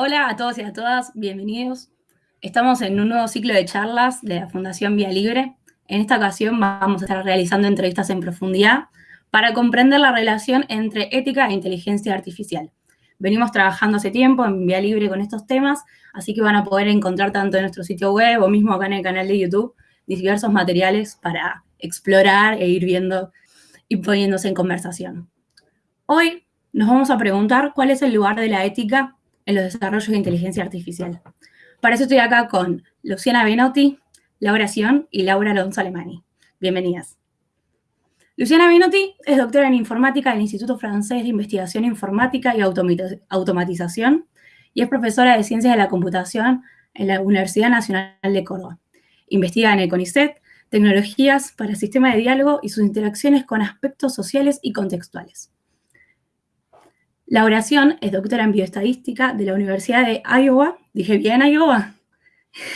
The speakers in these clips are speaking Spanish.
Hola a todos y a todas, bienvenidos. Estamos en un nuevo ciclo de charlas de la Fundación Vía Libre. En esta ocasión vamos a estar realizando entrevistas en profundidad para comprender la relación entre ética e inteligencia artificial. Venimos trabajando hace tiempo en Vía Libre con estos temas, así que van a poder encontrar tanto en nuestro sitio web o mismo acá en el canal de YouTube diversos materiales para explorar e ir viendo y poniéndose en conversación. Hoy nos vamos a preguntar cuál es el lugar de la ética en los desarrollos de inteligencia artificial. Para eso estoy acá con Luciana Benotti, Laura Sion y Laura Alonso Alemani. Bienvenidas. Luciana Benotti es doctora en informática del Instituto Francés de Investigación Informática y Automatización y es profesora de Ciencias de la Computación en la Universidad Nacional de Córdoba. Investiga en el CONICET tecnologías para el sistema de diálogo y sus interacciones con aspectos sociales y contextuales. La oración es doctora en bioestadística de la Universidad de Iowa, dije bien Iowa,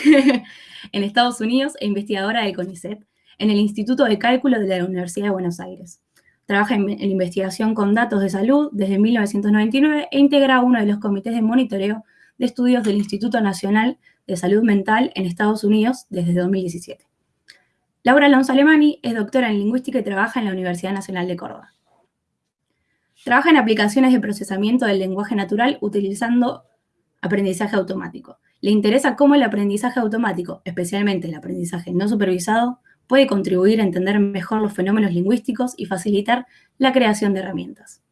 en Estados Unidos e investigadora de CONICET en el Instituto de Cálculo de la Universidad de Buenos Aires. Trabaja en, investigación con datos de salud desde 1999 e integra uno de los comités de monitoreo de estudios del Instituto Nacional de Salud Mental en Estados Unidos desde 2017. Laura Alonso Alemani es doctora en lingüística y trabaja en la Universidad Nacional de Córdoba. Trabaja en aplicaciones de procesamiento del lenguaje natural utilizando aprendizaje automático. Le interesa cómo el aprendizaje automático, especialmente el aprendizaje no supervisado, puede contribuir a entender mejor los fenómenos lingüísticos y facilitar la creación de herramientas.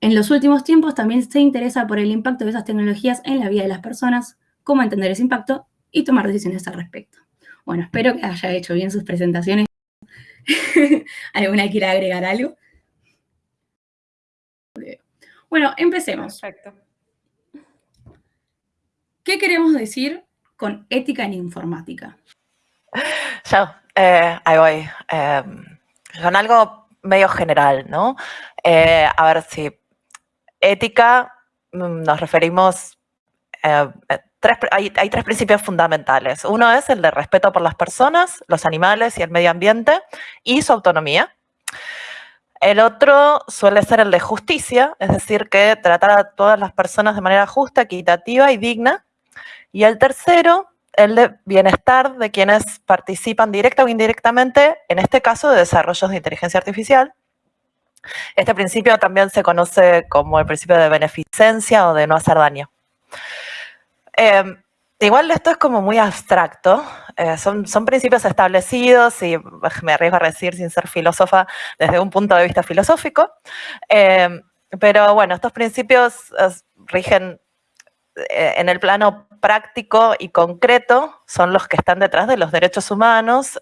En los últimos tiempos también se interesa por el impacto de esas tecnologías en la vida de las personas, cómo entender ese impacto y tomar decisiones al respecto. Bueno, espero que haya hecho bien sus presentaciones. ¿Alguna quiera agregar algo? Bueno, empecemos. Perfecto. ¿Qué queremos decir con ética en informática? Yo, eh, ahí voy. Eh, son algo medio general, ¿no? Eh, a ver si ética mm, nos referimos, eh, tres, hay, hay, tres principios fundamentales. Uno es el de respeto por las personas, los animales y el medio ambiente y su autonomía. El otro suele ser el de justicia, es decir, que tratar a todas las personas de manera justa, equitativa y digna. Y el tercero, el de bienestar de quienes participan directa o indirectamente, en este caso de desarrollos de inteligencia artificial. Este principio también se conoce como el principio de beneficencia o de no hacer daño. Eh, Igual esto es como muy abstracto, eh, son, son principios establecidos y me arriesgo a decir sin ser filósofa desde un punto de vista filosófico, eh, pero bueno, estos principios rigen eh, en el plano práctico y concreto, son los que están detrás de los derechos humanos,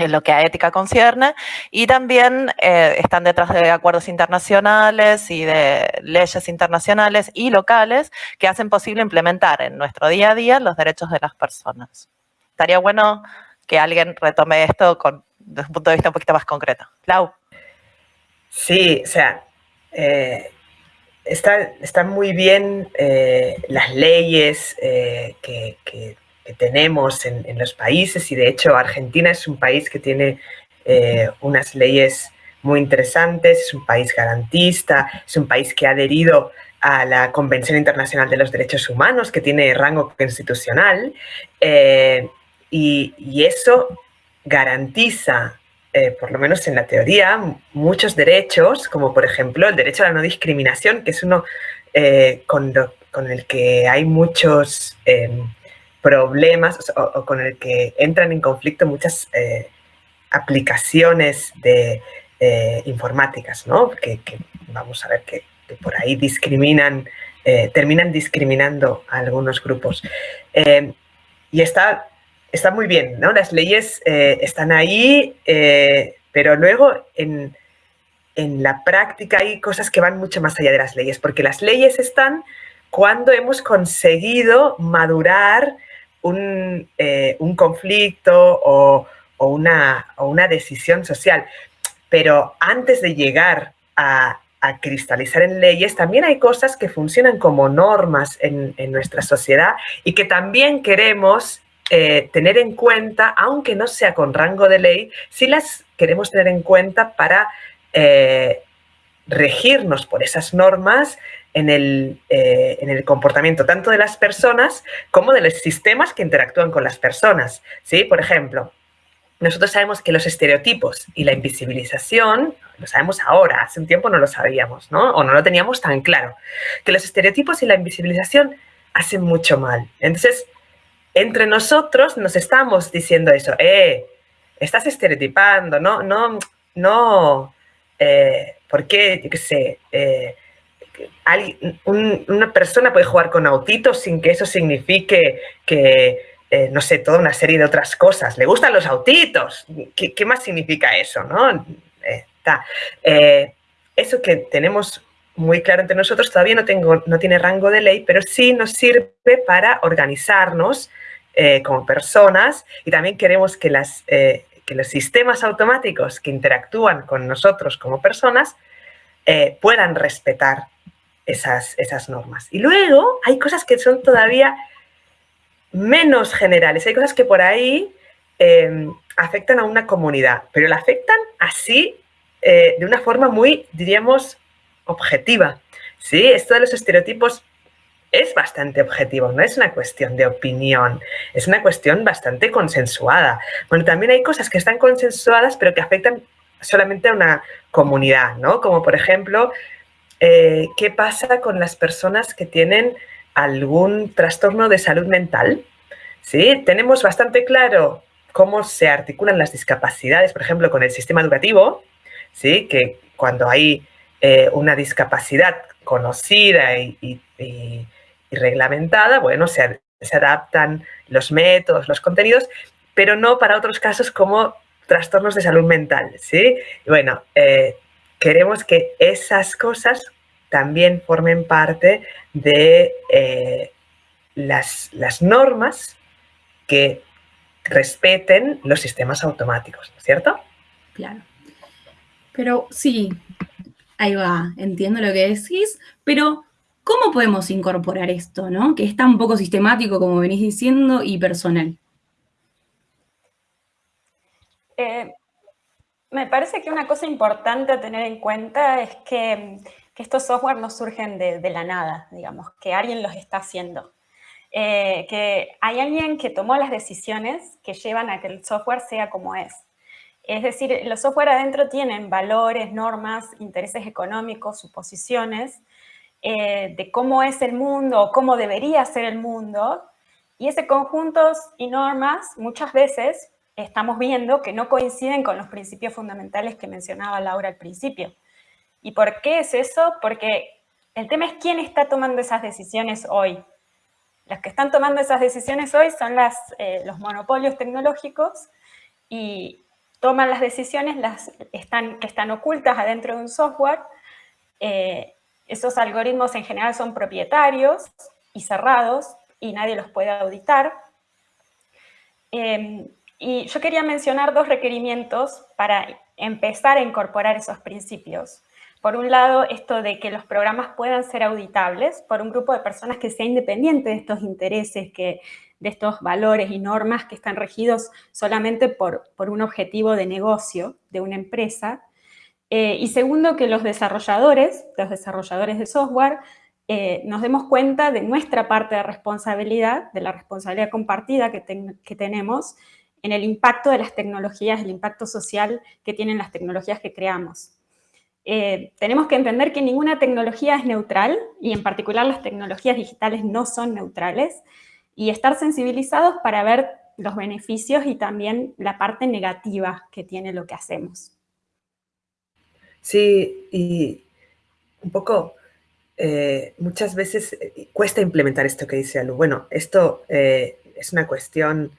en lo que a ética concierne, y también eh, están detrás de acuerdos internacionales y de leyes internacionales y locales que hacen posible implementar en nuestro día a día los derechos de las personas. Estaría bueno que alguien retome esto con, desde un punto de vista un poquito más concreto. Lau. Sí, o sea, eh, están está muy bien eh, las leyes que que tenemos en, en, los países y de hecho Argentina es un país que tiene eh, unas leyes muy interesantes, es un país garantista, es un país que ha adherido a la Convención Internacional de los Derechos Humanos, que tiene rango constitucional, eh, y, y, eso garantiza, eh, por lo menos en la teoría, muchos derechos, como por ejemplo el derecho a la no discriminación, que es uno eh, con, lo, con, el que hay muchos em, problemas o, con el que entran en conflicto muchas eh, aplicaciones de eh, informáticas, ¿no? Que, que, vamos a ver que, que por ahí discriminan, eh, terminan discriminando a algunos grupos. Y está, está muy bien, ¿no? Las leyes están ahí, pero luego en, en la práctica hay cosas que van mucho más allá de las leyes, porque las leyes están cuando hemos conseguido madurar un, eh, un conflicto o, o, una, o, una, decisión social. Pero antes de llegar a, cristalizar en leyes, también hay cosas que funcionan como normas en, nuestra sociedad y que también queremos eh, tener en cuenta, aunque no sea con rango de ley, si las queremos tener en cuenta para eh, regirnos por esas normas en el, eh, en el, comportamiento tanto de las personas como de los sistemas que interactúan con las personas. ¿sí? Por ejemplo, nosotros sabemos que los estereotipos y la invisibilización, lo sabemos ahora, hace un tiempo no lo sabíamos, ¿no? O no lo teníamos tan claro, que los estereotipos y la invisibilización hacen mucho mal. Entonces, entre nosotros nos estamos diciendo eso, eh, estás estereotipando, no, no, no, eh, ¿por yo qué sé, eh, una persona puede jugar con autitos sin que eso signifique que, eh, no sé, toda una serie de otras cosas. Le gustan los autitos. ¿Qué, más significa eso? ¿no? eso que tenemos muy claro entre nosotros todavía no, tengo, no tiene rango de ley, pero sí nos sirve para organizarnos como personas y también queremos que las, que los sistemas automáticos que interactúan con nosotros como personas eh, puedan respetar esas, esas normas. Y luego hay cosas que son todavía menos generales, hay cosas que por ahí em, afectan a una comunidad, pero la afectan así eh, de una forma muy, diríamos, objetiva. ¿sí? Esto de los estereotipos es bastante objetivo, no es una cuestión de opinión, es una cuestión bastante consensuada. Bueno, también hay cosas que están consensuadas pero que afectan solamente a una comunidad, ¿no? Como por ejemplo, eh, ¿qué pasa con las personas que tienen algún trastorno de salud mental? ¿Sí? Tenemos bastante claro cómo se articulan las discapacidades, por ejemplo, con el sistema educativo, ¿sí? Que cuando hay eh, una discapacidad conocida y y reglamentada, bueno, se, adaptan los métodos, los contenidos, pero no para otros casos como trastornos de salud mental, ¿sí? bueno, eh, queremos que esas cosas también formen parte de eh, las, las, normas que respeten los sistemas automáticos, ¿no es cierto? Claro. Pero sí, ahí va, entiendo lo que decís, pero ¿Cómo podemos incorporar esto, ¿no? que es tan poco sistemático, como venís diciendo, y personal? Eh, me parece que una cosa importante a tener en cuenta es que, estos software no surgen de, la nada, digamos, que alguien los está haciendo. Eh, que hay alguien que tomó las decisiones que llevan a que el software sea como es. Es decir, los software adentro tienen valores, normas, intereses económicos, suposiciones, eh, de cómo es el mundo cómo debería ser el mundo, y ese conjunto y normas muchas veces estamos viendo que no coinciden con los principios fundamentales que mencionaba Laura al principio. ¿Y por qué es eso? Porque el tema es quién está tomando esas decisiones hoy. Los que están tomando esas decisiones hoy son las, eh, los monopolios tecnológicos y toman las decisiones las están, que están ocultas adentro de un software eh, esos algoritmos en general son propietarios y cerrados y nadie los puede auditar. Em, y yo quería mencionar dos requerimientos para empezar a incorporar esos principios. Por un lado, esto de que los programas puedan ser auditables por un grupo de personas que sea independiente de estos intereses, que, de estos valores y normas que están regidos solamente por, por un objetivo de negocio de una empresa. Eh, y segundo, que los desarrolladores, los desarrolladores de software, eh, nos demos cuenta de nuestra parte de responsabilidad, de la responsabilidad compartida que, tenemos en el impacto de las tecnologías, el impacto social que tienen las tecnologías que creamos. Eh, tenemos que entender que ninguna tecnología es neutral y en particular las tecnologías digitales no son neutrales y estar sensibilizados para ver los beneficios y también la parte negativa que tiene lo que hacemos. Sí, y un poco, eh, muchas veces eh, cuesta implementar esto que dice Alu. Bueno, esto eh, es una cuestión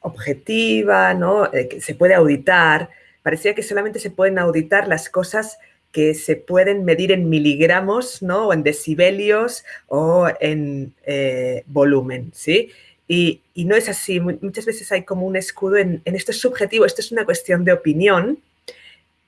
objetiva, ¿no? que se puede auditar. Parecía que solamente se pueden auditar las cosas que se pueden medir en miligramos, ¿no? O en decibelios o en volumen, ¿sí? Y, no es así. Muchas veces hay como un escudo en, en esto es subjetivo, esto es una cuestión de opinión,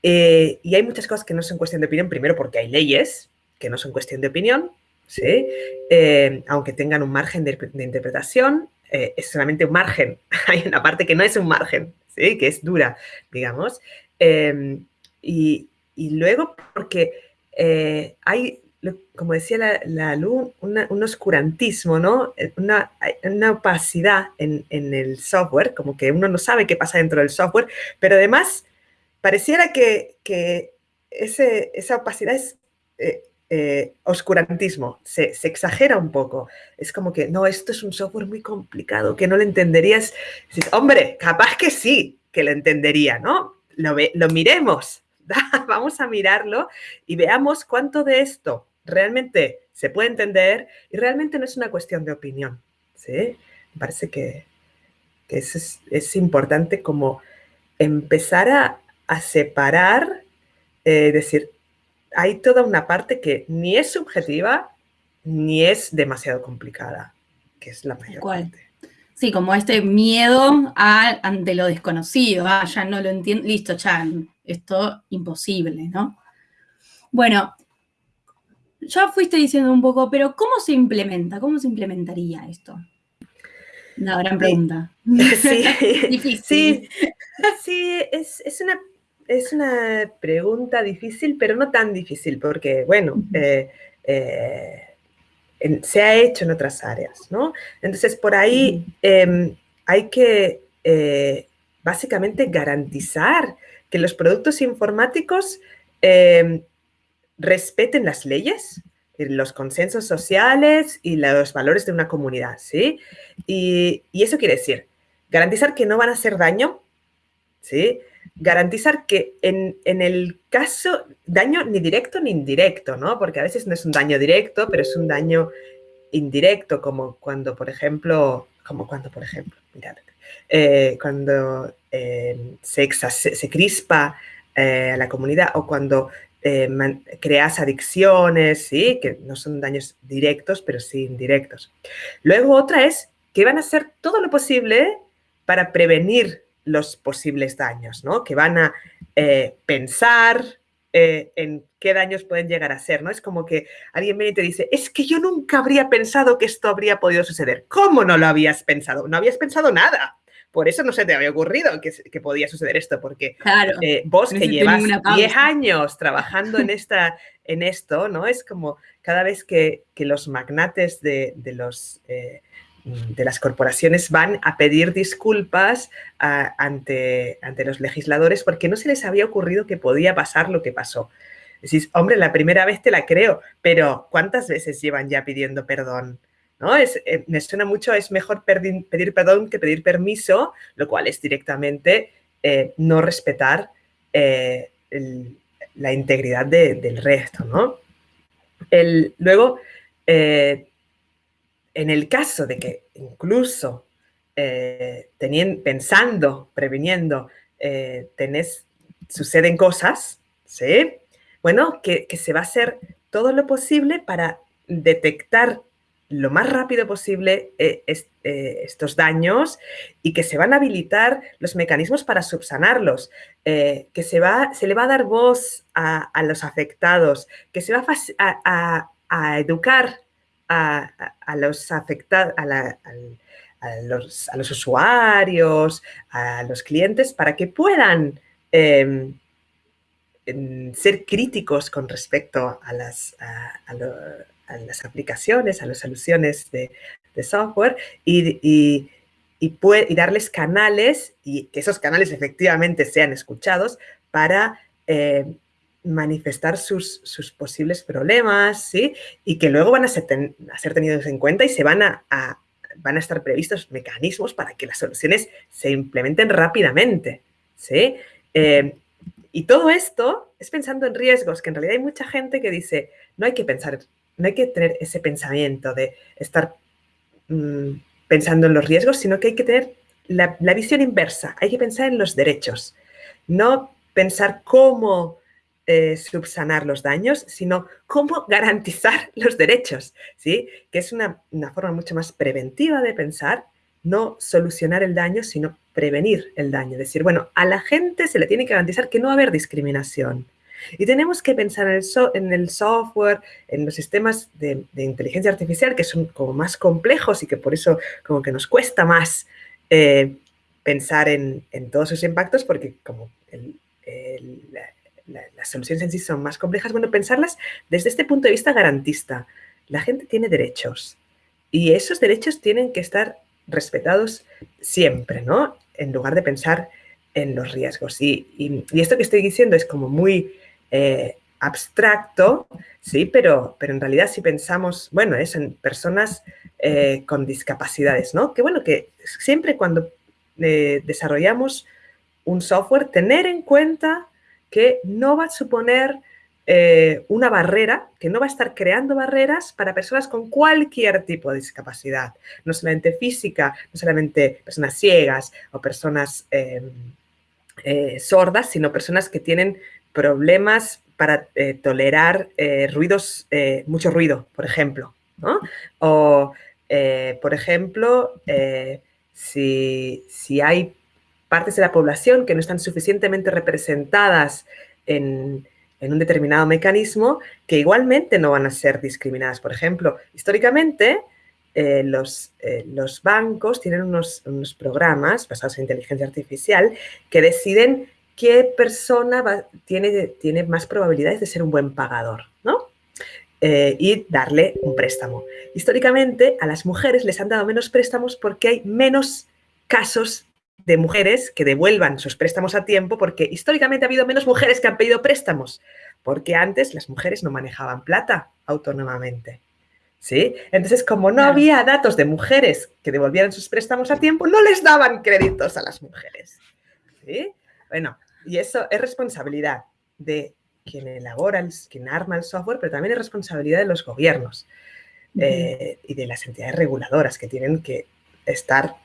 eh, y hay muchas cosas que no son cuestión de opinión, primero porque hay leyes que no son cuestión de opinión, ¿sí? Eh, aunque tengan un margen de, interpretación, eh, es solamente un margen. hay una parte que no es un margen, ¿sí? que es dura, digamos. Em, y, y luego porque eh, hay, como decía la, la Lu, un oscurantismo, ¿no? Una, una opacidad en, en, el software, como que uno no sabe qué pasa dentro del software, pero además pareciera que, que ese, esa opacidad es eh, eh, oscurantismo, se, exagera un poco. Es como que, no, esto es un software muy complicado, que no lo entenderías. hombre, capaz que sí, que lo entendería, ¿no? Lo, lo miremos, vamos a mirarlo y veamos cuánto de esto realmente se puede entender y realmente no es una cuestión de opinión. ¿sí? Me parece que, que es, es, importante como empezar a, a separar, eh, decir, hay toda una parte que ni es subjetiva ni es demasiado complicada, que es la mayor ¿Cuál? parte. Sí, como este miedo a, ante lo desconocido, ah, ya no lo entiendo, listo, ya, esto imposible, ¿no? Bueno, ya fuiste diciendo un poco, pero ¿cómo se implementa? ¿Cómo se implementaría esto? Una gran pregunta. Sí, Difícil. sí, sí es, es, una, es una pregunta difícil, pero no tan difícil, porque, bueno, eh, eh, se ha hecho en otras áreas, ¿no? Entonces, por ahí eh, hay que eh, básicamente garantizar que los productos informáticos em, respeten las leyes, los consensos sociales y los valores de una comunidad, ¿sí? Y, y, eso quiere decir garantizar que no van a hacer daño, ¿sí? Garantizar que en, en, el caso, daño ni directo ni indirecto, ¿no? Porque a veces no es un daño directo, pero es un daño indirecto, como cuando, por ejemplo, como cuando, por ejemplo, mirad, eh, cuando eh, se, se, crispa eh, a la comunidad o cuando creas adicciones, ¿sí? que no son daños directos, pero sí indirectos. Luego otra es que van a hacer todo lo posible para prevenir los posibles daños, ¿no? que van a eh, pensar eh, en qué daños pueden llegar a ser, ¿no? Es como que alguien viene y te dice, es que yo nunca habría pensado que esto habría podido suceder. ¿Cómo no lo habías pensado? No habías pensado nada. Por eso no se te había ocurrido que, que podía suceder esto, porque claro, eh, vos que llevas 10 años trabajando en, esta, en esto, ¿no? Es como cada vez que, que los magnates de, de los... Eh, de las corporaciones van a pedir disculpas a, ante, ante los legisladores porque no se les había ocurrido que podía pasar lo que pasó. Decís, hombre, la primera vez te la creo, pero ¿cuántas veces llevan ya pidiendo perdón? ¿No? Es, eh, me suena mucho, es mejor pedir, perdón que pedir permiso, lo cual es directamente eh, no respetar eh, la integridad de, del resto, ¿no? El, luego, en el caso de que incluso eh, pensando, previniendo, eh, tenés, suceden cosas, ¿sí? Bueno, que, se va a hacer todo lo posible para detectar lo más rápido posible eh, est, estos daños y que se van a habilitar los mecanismos para subsanarlos, que se, va, se le va a dar voz a, los afectados, que se va a educar a, los afectados, a, los, a, los, usuarios, a los clientes, para que puedan eh, ser críticos con respecto a las, las aplicaciones, a las soluciones de, software y, y, y, puede, y, darles canales y que esos canales efectivamente sean escuchados para eh, manifestar sus, sus, posibles problemas, ¿sí? Y que luego van a ser, a ser tenidos en cuenta y se van a, van a estar previstos mecanismos para que las soluciones se implementen rápidamente, ¿sí? Eh, y todo esto es pensando en riesgos, que en realidad hay mucha gente que dice, no hay que pensar, no hay que tener ese pensamiento de estar mmm, pensando en los riesgos, sino que hay que tener la visión inversa, hay que pensar en los derechos, no pensar cómo eh, subsanar los daños, sino cómo garantizar los derechos, ¿sí? Que es una, una, forma mucho más preventiva de pensar, no solucionar el daño, sino prevenir el daño. Decir, bueno, a la gente se le tiene que garantizar que no va a haber discriminación. Y tenemos que pensar en el, en el software, en los sistemas de, inteligencia artificial que son como más complejos y que por eso como que nos cuesta más eh, pensar en, en, todos sus impactos porque como el, las soluciones en sí son más complejas, bueno, pensarlas desde este punto de vista garantista. La gente tiene derechos y esos derechos tienen que estar respetados siempre, ¿no? En lugar de pensar en los riesgos. Y, esto que estoy diciendo es como muy eh, abstracto, sí, pero, pero en realidad si pensamos, bueno, es en personas eh, con discapacidades, ¿no? Que bueno, que siempre cuando eh, desarrollamos un software, tener en cuenta que no va a suponer eh, una barrera, que no va a estar creando barreras para personas con cualquier tipo de discapacidad, no solamente física, no solamente personas ciegas o personas em, sordas, sino personas que tienen problemas para tolerar ruidos, mucho ruido, por ejemplo, ¿no? O eh, por ejemplo, eh, si, hay partes de la población que no están suficientemente representadas en, un determinado mecanismo, que igualmente no van a ser discriminadas. Por ejemplo, históricamente, eh, los, los, bancos tienen unos, programas basados en inteligencia artificial que deciden qué persona tiene, tiene más probabilidades de ser un buen pagador, ¿no? Eh, y darle un préstamo. Históricamente a las mujeres les han dado menos préstamos porque hay menos casos de mujeres que devuelvan sus préstamos a tiempo porque históricamente ha habido menos mujeres que han pedido préstamos porque antes las mujeres no manejaban plata autónomamente. ¿Sí? Entonces, como no había datos de mujeres que devolvieran sus préstamos a tiempo, no les daban créditos a las mujeres. ¿Sí? Bueno, y eso es responsabilidad de quien elabora, quien arma el software, pero también es responsabilidad de los gobiernos eh, y de las entidades reguladoras que tienen que estar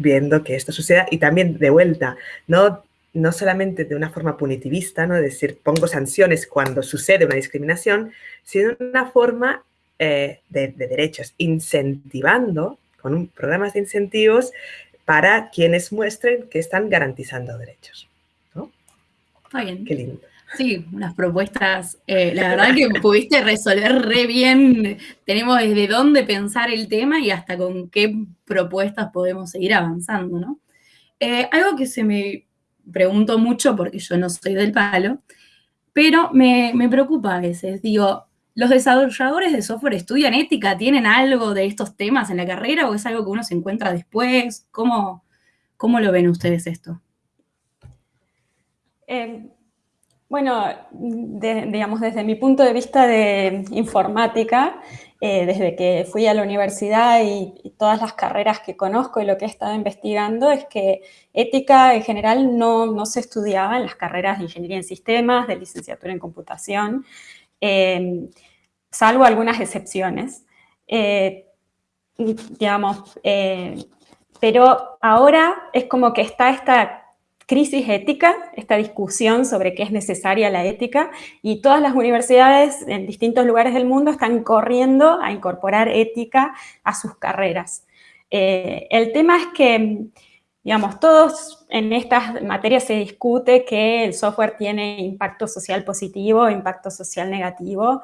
viendo que esto suceda y también de vuelta, no, no solamente de una forma punitivista, ¿no? es decir, pongo sanciones cuando sucede una discriminación, sino una forma eh, de, derechos, incentivando con programas de incentivos para quienes muestren que están garantizando derechos. ¿no? bien. Qué lindo. Sí, unas propuestas, eh, la verdad que pudiste resolver re bien, tenemos desde dónde pensar el tema y hasta con qué propuestas podemos seguir avanzando, ¿no? Eh, algo que se me pregunto mucho, porque yo no soy del palo, pero me, preocupa a veces, digo, ¿los desarrolladores de software estudian ética? ¿Tienen algo de estos temas en la carrera o es algo que uno se encuentra después? ¿Cómo, cómo lo ven ustedes esto? Eh, bueno, digamos, desde mi punto de vista de informática, eh, desde que fui a la universidad y, todas las carreras que conozco y lo que he estado investigando, es que ética en general no, se estudiaba en las carreras de ingeniería en sistemas, de licenciatura en computación, em, salvo algunas excepciones. Eh, digamos, eh, pero ahora es como que está esta crisis ética, esta discusión sobre qué es necesaria la ética, y todas las universidades en distintos lugares del mundo están corriendo a incorporar ética a sus carreras. Eh, el tema es que, digamos, todos en estas materias se discute que el software tiene impacto social positivo, impacto social negativo.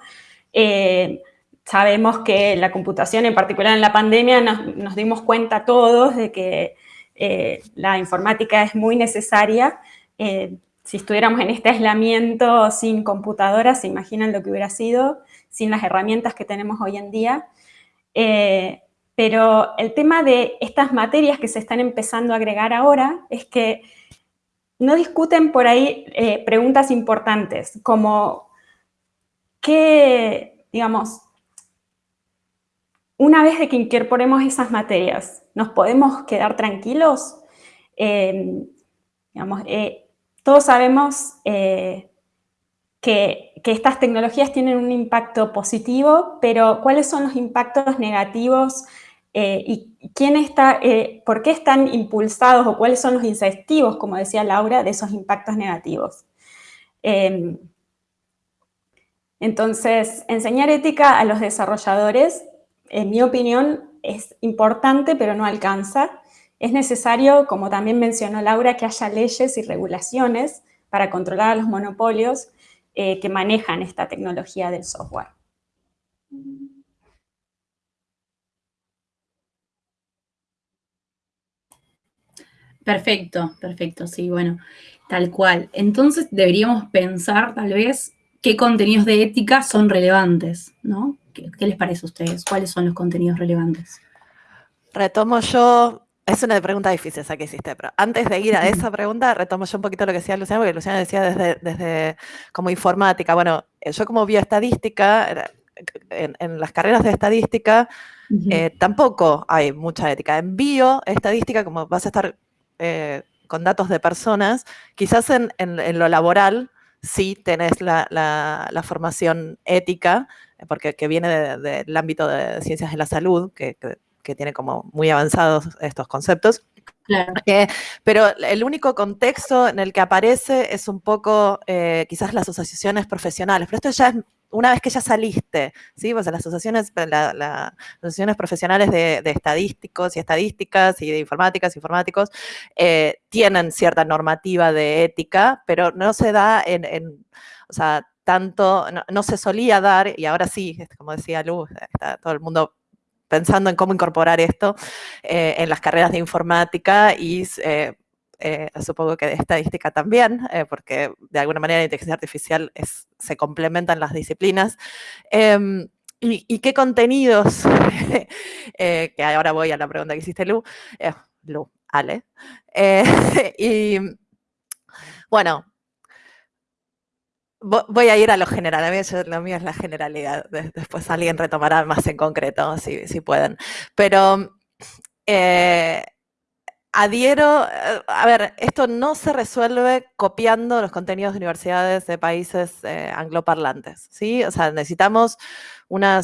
Eh, sabemos que la computación, en particular en la pandemia, nos dimos cuenta todos de que eh, la informática es muy necesaria. Eh, si estuviéramos en este aislamiento sin computadoras, se imaginan lo que hubiera sido, sin las herramientas que tenemos hoy en día. Eh, pero el tema de estas materias que se están empezando a agregar ahora es que no discuten por ahí preguntas importantes, como qué, digamos, una vez de que incorporemos esas materias, ¿nos podemos quedar tranquilos? Em, eh, todos sabemos eh, que, estas tecnologías tienen un impacto positivo, pero ¿cuáles son los impactos negativos eh, y quién está, por qué están impulsados o cuáles son los incentivos, como decía Laura, de esos impactos negativos? Em, entonces, enseñar ética a los desarrolladores en mi opinión, es importante, pero no alcanza. Es necesario, como también mencionó Laura, que haya leyes y regulaciones para controlar a los monopolios eh, que manejan esta tecnología del software. Perfecto, perfecto, sí, bueno, tal cual. Entonces deberíamos pensar tal vez qué contenidos de ética son relevantes, ¿no? ¿Qué, les parece a ustedes? ¿Cuáles son los contenidos relevantes? Retomo yo, es una pregunta difícil esa que hiciste, pero antes de ir a esa pregunta, retomo yo un poquito lo que decía Luciana, porque Luciana decía desde, desde como informática. Bueno, yo como bioestadística, en, en las carreras de estadística, eh, tampoco hay mucha ética. En bioestadística, como vas a estar eh, con datos de personas, quizás en, lo laboral sí tenés la, formación ética, porque que viene del ámbito de ciencias de la salud, que, tiene como muy avanzados estos conceptos. Eh, pero el único contexto en el que aparece es un poco eh, quizás las asociaciones profesionales, pero esto ya es una vez que ya saliste, ¿sí? Pues las asociaciones, las asociaciones profesionales de, estadísticos y estadísticas y de informáticas y informáticos eh, tienen cierta normativa de ética, pero no se da en, o sea, tanto, no, se solía dar, y ahora sí, como decía Luz, está todo el mundo pensando en cómo incorporar esto eh, en las carreras de informática y eh, eh, supongo que de estadística también, porque de alguna manera la inteligencia artificial se complementan las disciplinas. Em, y, qué contenidos? Que ahora voy a la pregunta que hiciste, Lu. Lu, Ale. y bueno, voy a ir a lo general, a mí lo mío es la generalidad, después alguien retomará más en concreto, si, si pueden. Pero adhiero, eh, a ver, esto no se resuelve copiando los contenidos de universidades de países eh, angloparlantes, ¿sí? O sea, necesitamos una,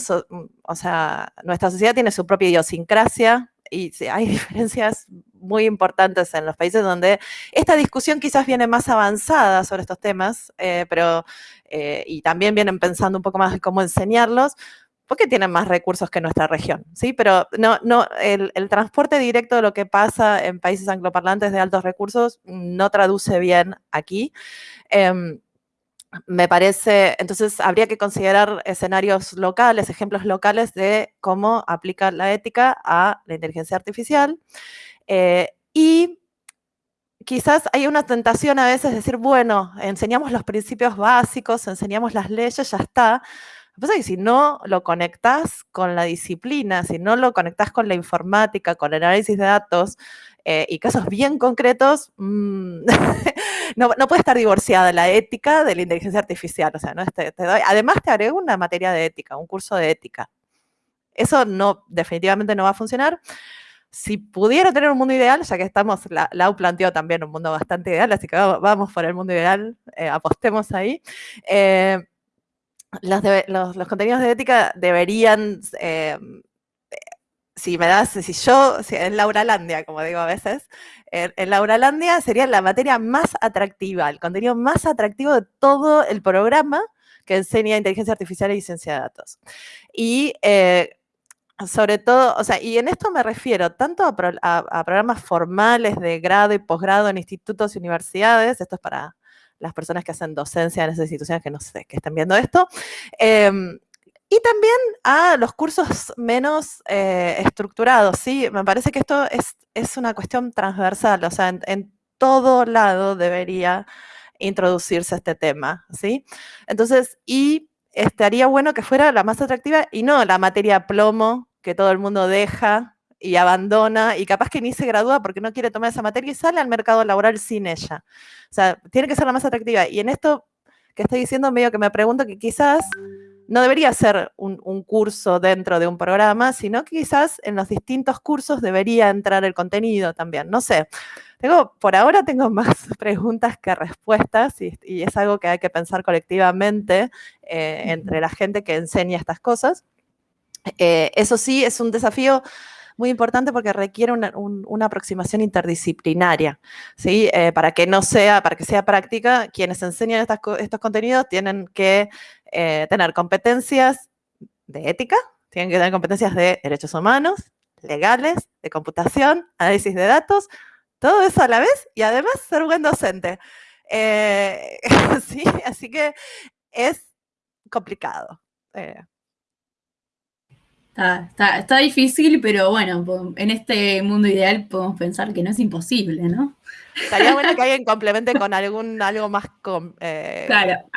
o sea, nuestra sociedad tiene su propia idiosincrasia y hay diferencias muy importantes en los países donde esta discusión quizás viene más avanzada sobre estos temas, eh, pero, y también vienen pensando un poco más de cómo enseñarlos, porque tienen más recursos que nuestra región, ¿sí? Pero no, no, el, transporte directo de lo que pasa en países angloparlantes de altos recursos no traduce bien aquí. Em, me parece, entonces habría que considerar escenarios locales, ejemplos locales de cómo aplica la ética a la inteligencia artificial. Eh, y quizás hay una tentación a veces de decir, bueno, enseñamos los principios básicos, enseñamos las leyes, ya está, lo que pasa es que si no lo conectas con la disciplina, si no lo conectas con la informática, con el análisis de datos eh, y casos bien concretos, mm, no, puede estar divorciada la ética de la inteligencia artificial. O sea, ¿no? Te, doy, además te agrego una materia de ética, un curso de ética. Eso no, definitivamente no va a funcionar. Si pudiera tener un mundo ideal, ya que estamos, la, Lau planteó también un mundo bastante ideal, así que vamos, por el mundo ideal, eh, apostemos ahí. Eh, los, los, contenidos de ética deberían, eh, si me das, si yo, si en Lauralandia, como digo a veces, en, en Lauralandia sería la materia más atractiva, el contenido más atractivo de todo el programa que enseña inteligencia artificial y ciencia de datos. Y eh, sobre todo, o sea, y en esto me refiero tanto a, programas formales de grado y posgrado en institutos y universidades, esto es para las personas que hacen docencia en esas instituciones que no sé, que estén viendo esto. Em, y también a los cursos menos eh, estructurados, ¿sí? Me parece que esto es, es una cuestión transversal, o sea, en, todo lado debería introducirse este tema, ¿sí? Entonces, y estaría bueno que fuera la más atractiva y no la materia plomo que todo el mundo deja y abandona y capaz que ni se gradúa porque no quiere tomar esa materia y sale al mercado laboral sin ella. O sea, tiene que ser la más atractiva. Y en esto que estoy diciendo, medio que me pregunto que quizás no debería ser un, curso dentro de un programa, sino que quizás en los distintos cursos debería entrar el contenido también. No sé, tengo, por ahora tengo más preguntas que respuestas y, es algo que hay que pensar colectivamente eh, entre la gente que enseña estas cosas. Eh, eso sí, es un desafío muy importante porque requiere una, aproximación interdisciplinaria, ¿sí? Eh, para que no sea, para que sea práctica, quienes enseñan estos contenidos tienen que eh, tener competencias de ética, tienen que tener competencias de derechos humanos, legales, de computación, análisis de datos, todo eso a la vez y además ser buen docente. Eh, sí, así que es complicado. Está, está, difícil, pero bueno, en este mundo ideal podemos pensar que no es imposible, ¿no? Estaría bueno que alguien complemente con algún algo más, eh,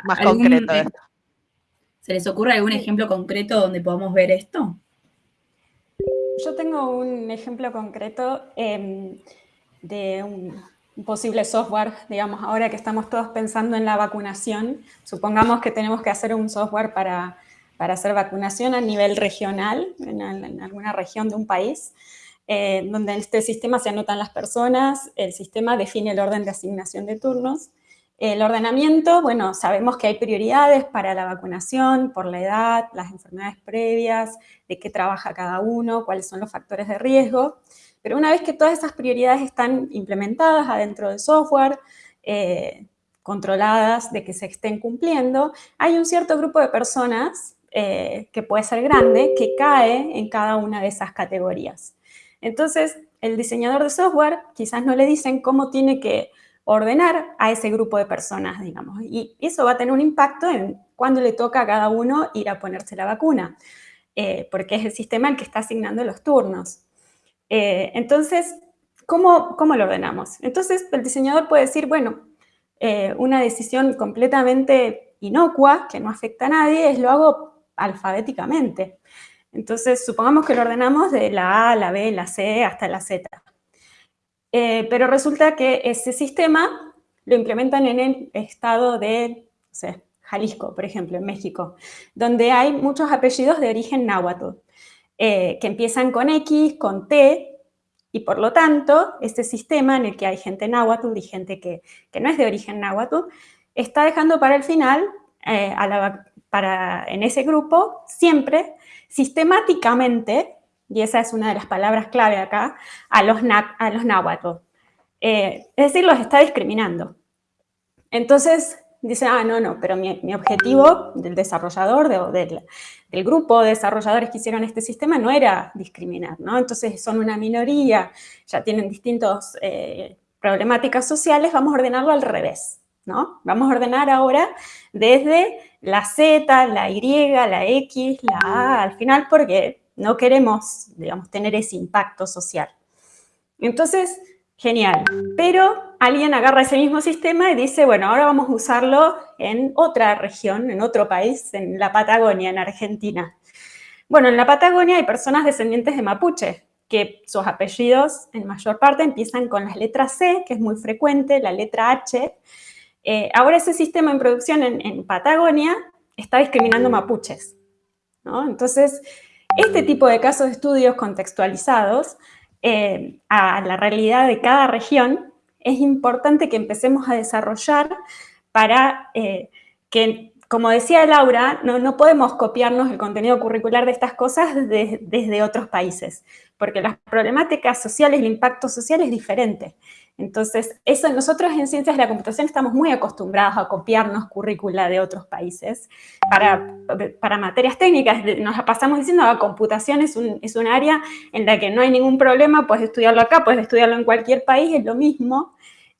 más concreto. ¿Se les ocurre algún ejemplo concreto donde podamos ver esto? Yo tengo un ejemplo concreto em, de un, posible software, digamos, ahora que estamos todos pensando en la vacunación, supongamos que tenemos que hacer un software para, hacer vacunación a nivel regional, en, alguna región de un país, eh, donde en este sistema se anotan las personas, el sistema define el orden de asignación de turnos, el ordenamiento, bueno, sabemos que hay prioridades para la vacunación, por la edad, las enfermedades previas, de qué trabaja cada uno, cuáles son los factores de riesgo. Pero una vez que todas esas prioridades están implementadas adentro del software, eh, controladas de que se estén cumpliendo, hay un cierto grupo de personas, eh, que puede ser grande, que cae en cada una de esas categorías. Entonces, el diseñador de software quizás no le dicen cómo tiene que ordenar a ese grupo de personas, digamos. Y eso va a tener un impacto en cuándo le toca a cada uno ir a ponerse la vacuna, eh, porque es el sistema el que está asignando los turnos. Eh, entonces, ¿cómo, ¿cómo, lo ordenamos? Entonces, el diseñador puede decir, bueno, una decisión completamente inocua, que no afecta a nadie, es lo hago alfabéticamente. Entonces, supongamos que lo ordenamos de la A, la B, la C, hasta la Z. Eh, pero resulta que ese sistema lo implementan en el estado de Jalisco, por ejemplo, en México, donde hay muchos apellidos de origen náhuatl, eh, que empiezan con X, con T, y por lo tanto, este sistema en el que hay gente náhuatl y gente que, no es de origen náhuatl, está dejando para el final, eh, en ese grupo, siempre, sistemáticamente, y esa es una de las palabras clave acá, a los, los náhuatl. Eh, es decir, los está discriminando. Entonces, dice, ah, no, no, pero mi, objetivo del desarrollador, del, grupo de desarrolladores que hicieron este sistema no era discriminar, ¿no? Entonces son una minoría, ya tienen distintas eh, problemáticas sociales, vamos a ordenarlo al revés, ¿no? Vamos a ordenar ahora desde la Z, la Y, la X, la A, al final, porque no queremos, digamos, tener ese impacto social. Entonces, genial. Pero alguien agarra ese mismo sistema y dice, bueno, ahora vamos a usarlo en otra región, en otro país, en la Patagonia, en Argentina. Bueno, en la Patagonia hay personas descendientes de mapuche, que sus apellidos en mayor parte empiezan con las letras C, que es muy frecuente, la letra H. Eh, ahora ese sistema en producción en, Patagonia está discriminando mapuches. ¿no? Entonces, este tipo de casos de estudios contextualizados eh, a la realidad de cada región, es importante que empecemos a desarrollar para eh, que, como decía Laura, no, podemos copiarnos el contenido curricular de estas cosas desde otros países, porque las problemáticas sociales, el impacto social es diferente. Entonces, eso nosotros en Ciencias de la Computación estamos muy acostumbrados a copiarnos currícula de otros países para, materias técnicas. Nos pasamos diciendo que ah, computación es un, es un área en la que no hay ningún problema, puedes estudiarlo acá, puedes estudiarlo en cualquier país, es lo mismo.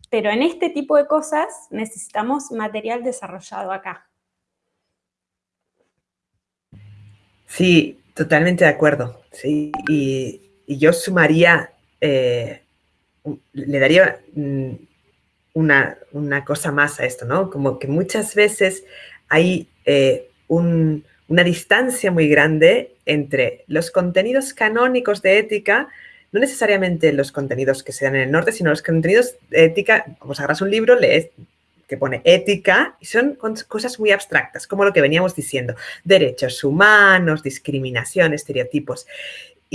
Pero en este tipo de cosas necesitamos material desarrollado acá. Sí, totalmente de acuerdo. Sí, y, yo sumaría... Eh, le daría mm, una, cosa más a esto, ¿no? Como que muchas veces hay eh, una distancia muy grande entre los contenidos canónicos de ética, no necesariamente los contenidos que se dan en el norte, sino los contenidos de ética, si agarras un libro, lees que pone ética, y son cosas muy abstractas, como lo que veníamos diciendo, derechos humanos, discriminación, estereotipos.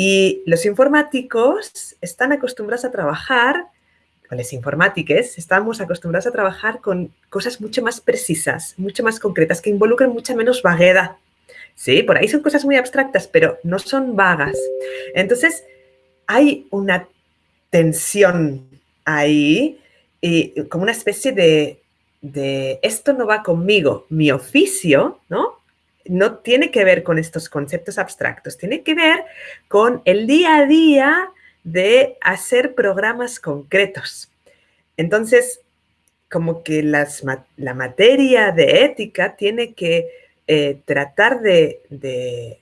Y los informáticos están acostumbrados a trabajar, o las informáticas, estamos acostumbrados a trabajar con cosas mucho más precisas, mucho más concretas, que involucran mucha menos vaguedad. Sí, por ahí son cosas muy abstractas, pero no son vagas. Entonces, hay una tensión ahí, y como una especie de, de esto no va conmigo, mi oficio, ¿no? No tiene que ver con estos conceptos abstractos, tiene que ver con el día a día de hacer programas concretos. Entonces, como que la materia de ética tiene que eh, tratar de,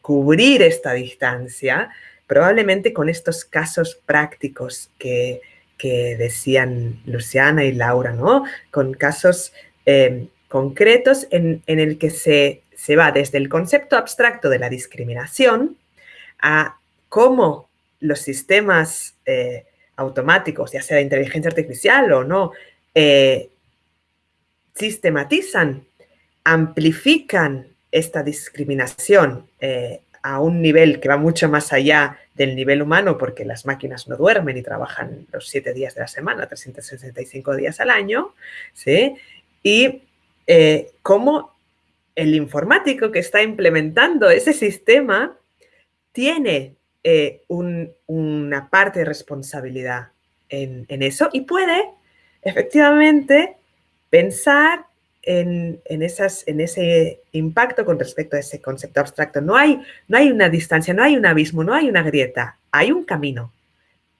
cubrir esta distancia, probablemente con estos casos prácticos que, decían Luciana y Laura, ¿no? Con casos em, concretos en, el que se, se va desde el concepto abstracto de la discriminación a cómo los sistemas eh, automáticos, ya sea de inteligencia artificial o no, eh, sistematizan, amplifican esta discriminación eh, a un nivel que va mucho más allá del nivel humano, porque las máquinas no duermen y trabajan los siete días de la semana, 365 días al año, ¿sí? Y cómo el informático que está implementando ese sistema tiene eh, una parte de responsabilidad en, eso y puede efectivamente pensar en, ese impacto con respecto a ese concepto abstracto. No hay, una distancia, no hay un abismo, no hay una grieta, hay un camino.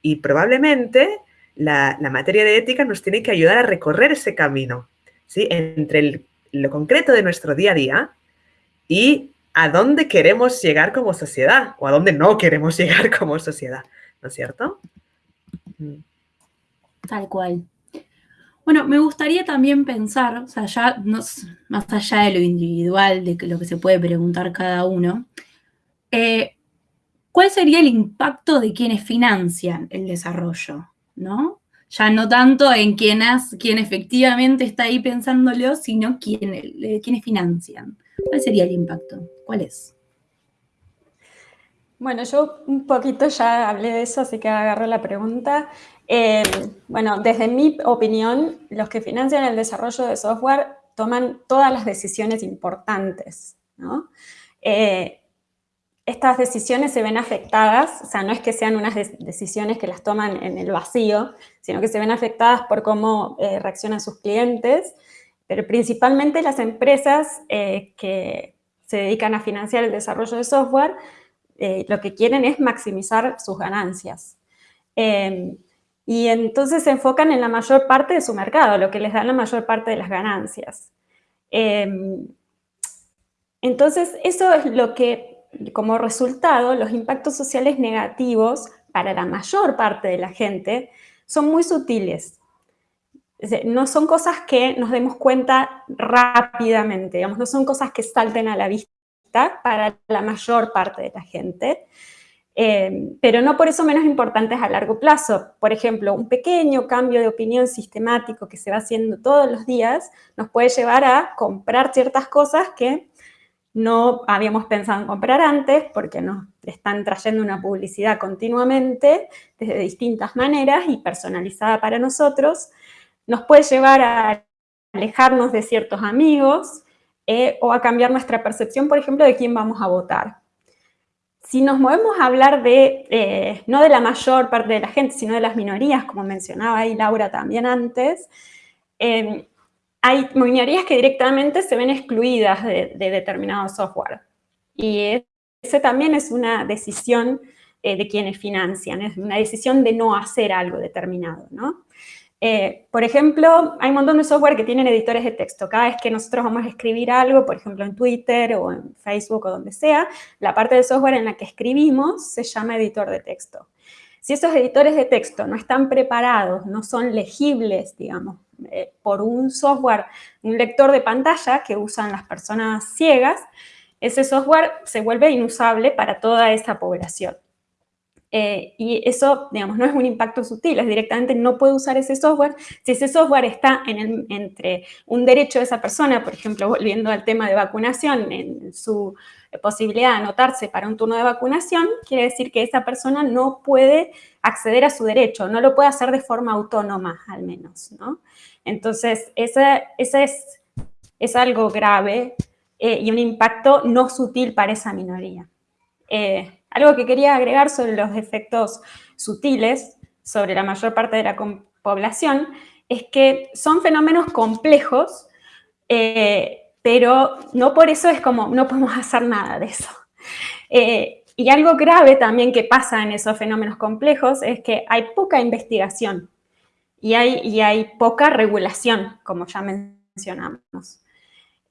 Y probablemente la, materia de ética nos tiene que ayudar a recorrer ese camino, ¿sí? entre lo concreto de nuestro día a día y a dónde queremos llegar como sociedad o a dónde no queremos llegar como sociedad, ¿no es cierto? Mm. Tal cual. Bueno, me gustaría también pensar, ya más allá de lo individual, de lo que se puede preguntar cada uno, eh, ¿cuál sería el impacto de quienes financian el desarrollo? ¿no? Ya no tanto en quién, quién efectivamente está ahí pensándolo, sino quién, eh, quienes financian. ¿Cuál sería el impacto? ¿Cuál es? Bueno, yo un poquito ya hablé de eso, así que agarro la pregunta. Eh, bueno, desde mi opinión, los que financian el desarrollo de software toman todas las decisiones importantes, ¿no? Eh, estas decisiones se ven afectadas, o sea, no es que sean unas decisiones que las toman en el vacío, sino que se ven afectadas por cómo eh, reaccionan sus clientes, pero principalmente las empresas eh, que se dedican a financiar el desarrollo de software, eh, lo que quieren es maximizar sus ganancias. Em, y entonces se enfocan en la mayor parte de su mercado, lo que les da la mayor parte de las ganancias. Em, entonces, eso es lo que, como resultado, los impactos sociales negativos para la mayor parte de la gente son muy sutiles no son cosas que nos demos cuenta rápidamente, digamos, no son cosas que salten a la vista para la mayor parte de la gente, eh, pero no por eso menos importantes a largo plazo. Por ejemplo, un pequeño cambio de opinión sistemático que se va haciendo todos los días nos puede llevar a comprar ciertas cosas que no habíamos pensado en comprar antes porque nos están trayendo una publicidad continuamente desde distintas maneras y personalizada para nosotros, nos puede llevar a alejarnos de ciertos amigos eh, o a cambiar nuestra percepción, por ejemplo, de quién vamos a votar. Si nos movemos a hablar de, eh, no de la mayor parte de la gente, sino de las minorías, como mencionaba ahí Laura también antes, em, hay minorías que directamente se ven excluidas de, determinado software. Y ese también es una decisión eh, de quienes financian, es una decisión de no hacer algo determinado, ¿no? Eh, por ejemplo, hay un montón de software que tienen editores de texto. Cada vez que nosotros vamos a escribir algo, por ejemplo en Twitter o en Facebook o donde sea, la parte del software en la que escribimos se llama editor de texto. Si esos editores de texto no están preparados, no son legibles, digamos, eh, por un software, un lector de pantalla que usan las personas ciegas, ese software se vuelve inusable para toda esa población. Eh, y eso, digamos, no es un impacto sutil, es directamente no puede usar ese software. Si ese software está en entre un derecho de esa persona, por ejemplo, volviendo al tema de vacunación, en su posibilidad de anotarse para un turno de vacunación, quiere decir que esa persona no puede acceder a su derecho, no lo puede hacer de forma autónoma, al menos, ¿no? Entonces, ese, ese es, es, algo grave eh, y un impacto no sutil para esa minoría. Eh, algo que quería agregar sobre los efectos sutiles sobre la mayor parte de la población es que son fenómenos complejos, eh, pero no por eso es como, no podemos hacer nada de eso. Eh, y algo grave también que pasa en esos fenómenos complejos es que hay poca investigación y hay, y hay poca regulación, como ya mencionamos.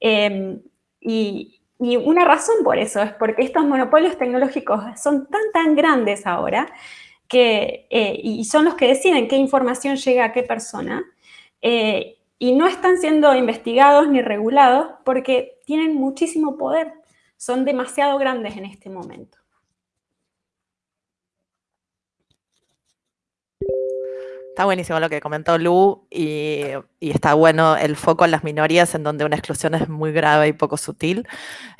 Eh, y, y una razón por eso es porque estos monopolios tecnológicos son tan, tan grandes ahora que, eh, y son los que deciden qué información llega a qué persona, eh, y no están siendo investigados ni regulados porque tienen muchísimo poder, son demasiado grandes en este momento. Está buenísimo lo que comentó Lu y, está bueno el foco en las minorías en donde una exclusión es muy grave y poco sutil.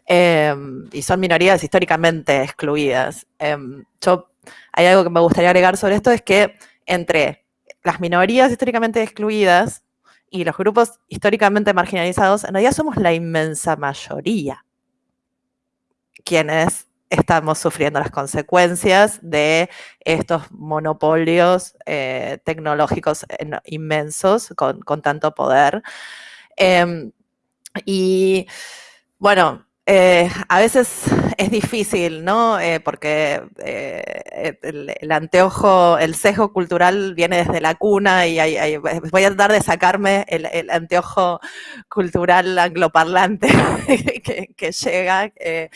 Em, y son minorías históricamente excluidas. Em, yo, hay algo que me gustaría agregar sobre esto, es que entre las minorías históricamente excluidas y los grupos históricamente marginalizados, en realidad somos la inmensa mayoría quienes estamos sufriendo las consecuencias de estos monopolios eh, tecnológicos inmensos con, tanto poder. Em, y bueno, eh, a veces es difícil, ¿no? Eh, porque el, anteojo, el sesgo cultural viene desde la cuna y voy a tratar de sacarme el, anteojo cultural angloparlante que, que llega, que,